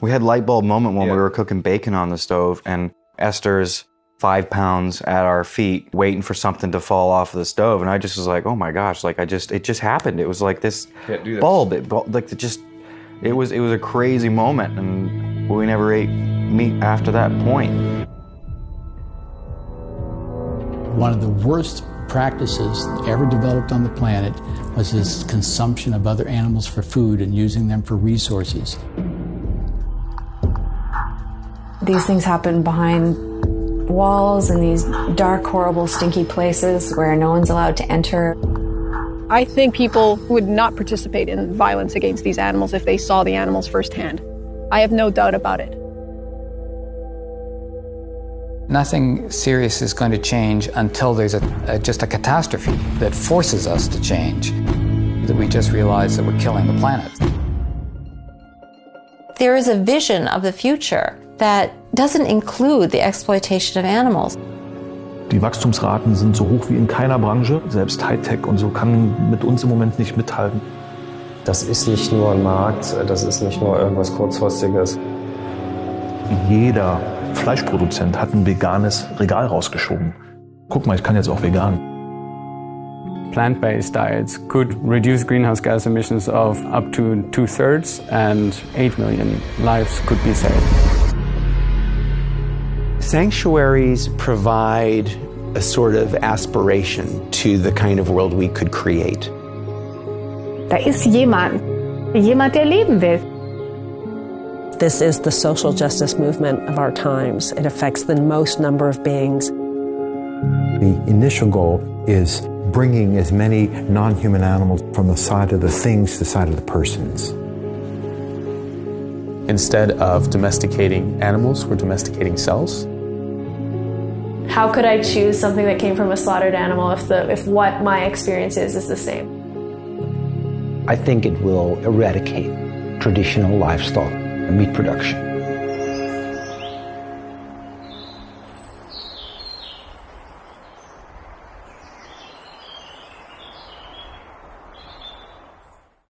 We had light bulb moment when Yeah. we were cooking bacon on the stove, and Esther's five pounds at our feet, waiting for something to fall off the stove, and I just was like, "Oh my gosh!" Like I just, it just happened. It was like this Can't do this. bulb. It like it just, it was, it was a crazy moment, and we never ate meat after that point. One of the worst practices ever developed on the planet was this consumption of other animals for food and using them for resources. These things happen behind walls in these dark, horrible, stinky places where no one's allowed to enter. I think people would not participate in violence against these animals if they saw the animals firsthand. I have no doubt about it. Nothing serious is going to change until there's a, a, just a catastrophe that forces us to change. That we just realize that we're killing the planet. There is a vision of the future that doesn't include the exploitation of animals. Die Wachstumsraten sind so hoch wie in keiner Branche. Selbst Hightech und so kann mit uns im Moment nicht mithalten. Das ist nicht nur ein Markt, das ist nicht nur irgendwas Kurzfristiges. Jeder Fleischproduzent hat ein veganes Regal rausgeschoben. Guck mal, ich kann jetzt auch vegan. Plant-based diets could reduce greenhouse gas emissions of up to two-thirds and 8 million lives could be saved. Sanctuaries provide a sort of aspiration to the kind of world we could create. Da ist jemand, jemand, der leben will. This is the social justice movement of our times. It affects the most number of beings. The initial goal is bringing as many non human animals from the side of the things to the side of the persons. Instead of domesticating animals, we're domesticating cells. How could I choose something that came from a slaughtered animal if the if what my experience is is the same? I think it will eradicate traditional livestock and meat production.